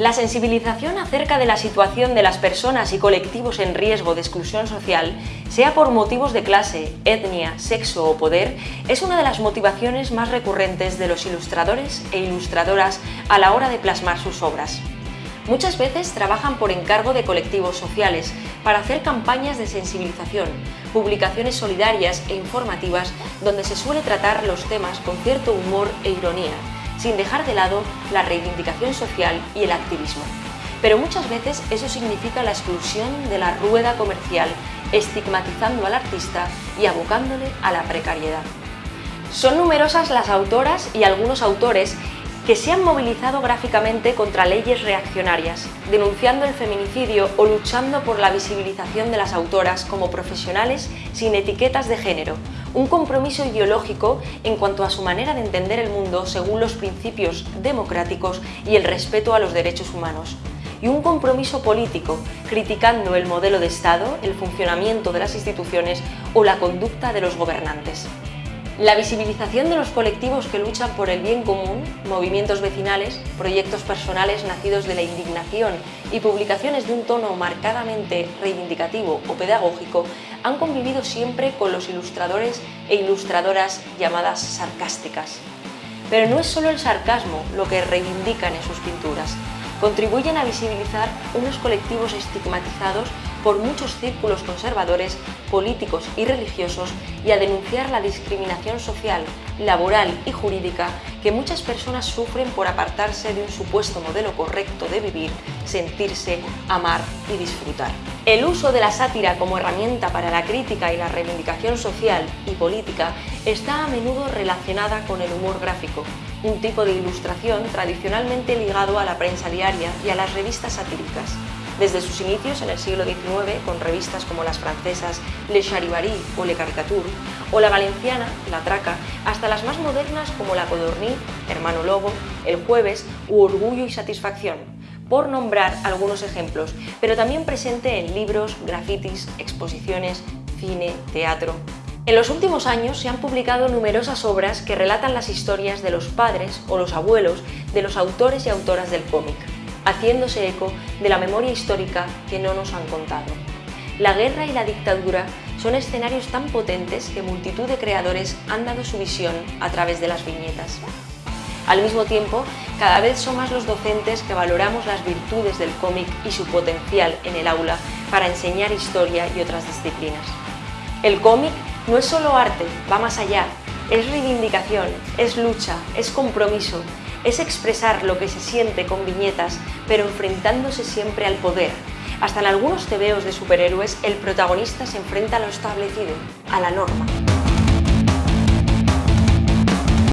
La sensibilización acerca de la situación de las personas y colectivos en riesgo de exclusión social, sea por motivos de clase, etnia, sexo o poder, es una de las motivaciones más recurrentes de los ilustradores e ilustradoras a la hora de plasmar sus obras. Muchas veces trabajan por encargo de colectivos sociales para hacer campañas de sensibilización, publicaciones solidarias e informativas donde se suele tratar los temas con cierto humor e ironía, sin dejar de lado la reivindicación social y el activismo. Pero muchas veces eso significa la exclusión de la rueda comercial, estigmatizando al artista y abocándole a la precariedad. Son numerosas las autoras y algunos autores que se han movilizado gráficamente contra leyes reaccionarias, denunciando el feminicidio o luchando por la visibilización de las autoras como profesionales sin etiquetas de género, un compromiso ideológico en cuanto a su manera de entender el mundo según los principios democráticos y el respeto a los derechos humanos, y un compromiso político, criticando el modelo de Estado, el funcionamiento de las instituciones o la conducta de los gobernantes. La visibilización de los colectivos que luchan por el bien común, movimientos vecinales, proyectos personales nacidos de la indignación y publicaciones de un tono marcadamente reivindicativo o pedagógico han convivido siempre con los ilustradores e ilustradoras llamadas sarcásticas. Pero no es solo el sarcasmo lo que reivindican en sus pinturas, contribuyen a visibilizar unos colectivos estigmatizados por muchos círculos conservadores, políticos y religiosos y a denunciar la discriminación social, laboral y jurídica que muchas personas sufren por apartarse de un supuesto modelo correcto de vivir, sentirse, amar y disfrutar. El uso de la sátira como herramienta para la crítica y la reivindicación social y política está a menudo relacionada con el humor gráfico, un tipo de ilustración tradicionalmente ligado a la prensa diaria y a las revistas satíricas. Desde sus inicios en el siglo XIX, con revistas como las francesas Le Charivari o Le Caricature, o la valenciana La Traca, hasta las más modernas como La Codorní, Hermano Lobo, El Jueves u Orgullo y Satisfacción, por nombrar algunos ejemplos, pero también presente en libros, grafitis, exposiciones, cine, teatro. En los últimos años se han publicado numerosas obras que relatan las historias de los padres o los abuelos de los autores y autoras del cómic haciéndose eco de la memoria histórica que no nos han contado. La guerra y la dictadura son escenarios tan potentes que multitud de creadores han dado su visión a través de las viñetas. Al mismo tiempo, cada vez son más los docentes que valoramos las virtudes del cómic y su potencial en el aula para enseñar historia y otras disciplinas. El cómic no es solo arte, va más allá, es reivindicación, es lucha, es compromiso, es expresar lo que se siente con viñetas, pero enfrentándose siempre al poder. Hasta en algunos tebeos de superhéroes, el protagonista se enfrenta a lo establecido, a la norma.